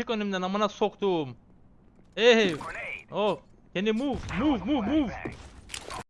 Çık önümden amına soktum. Hey. Oh. Can you move? Move move move.